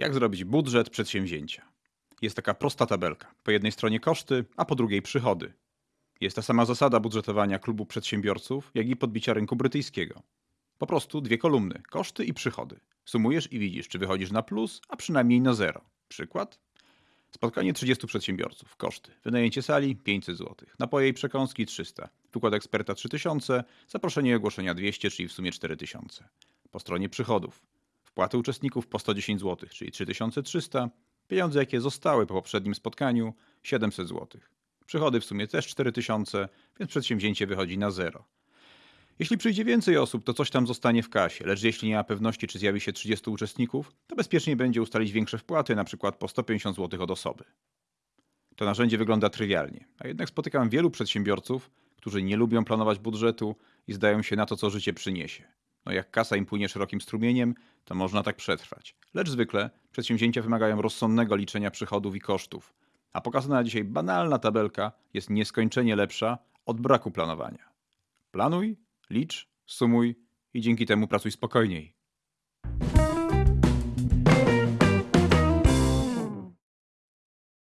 Jak zrobić budżet przedsięwzięcia? Jest taka prosta tabelka. Po jednej stronie koszty, a po drugiej przychody. Jest ta sama zasada budżetowania klubu przedsiębiorców, jak i podbicia rynku brytyjskiego. Po prostu dwie kolumny koszty i przychody. Sumujesz i widzisz, czy wychodzisz na plus, a przynajmniej na zero. Przykład? Spotkanie 30 przedsiębiorców. Koszty. Wynajęcie sali 500 zł. Napoje i przekąski 300. Wykład eksperta 3000. Zaproszenie i ogłoszenia 200, czyli w sumie 4000. Po stronie przychodów. Wpłaty uczestników po 110 zł, czyli 3300. Pieniądze, jakie zostały po poprzednim spotkaniu 700 zł. Przychody w sumie też 4000, więc przedsięwzięcie wychodzi na zero. Jeśli przyjdzie więcej osób, to coś tam zostanie w kasie, lecz jeśli nie ma pewności, czy zjawi się 30 uczestników, to bezpiecznie będzie ustalić większe wpłaty, przykład po 150 zł od osoby. To narzędzie wygląda trywialnie, a jednak spotykam wielu przedsiębiorców, którzy nie lubią planować budżetu i zdają się na to, co życie przyniesie. No jak kasa im płynie szerokim strumieniem, to można tak przetrwać. Lecz zwykle przedsięwzięcia wymagają rozsądnego liczenia przychodów i kosztów, a pokazana dzisiaj banalna tabelka jest nieskończenie lepsza od braku planowania. Planuj, licz, sumuj i dzięki temu pracuj spokojniej.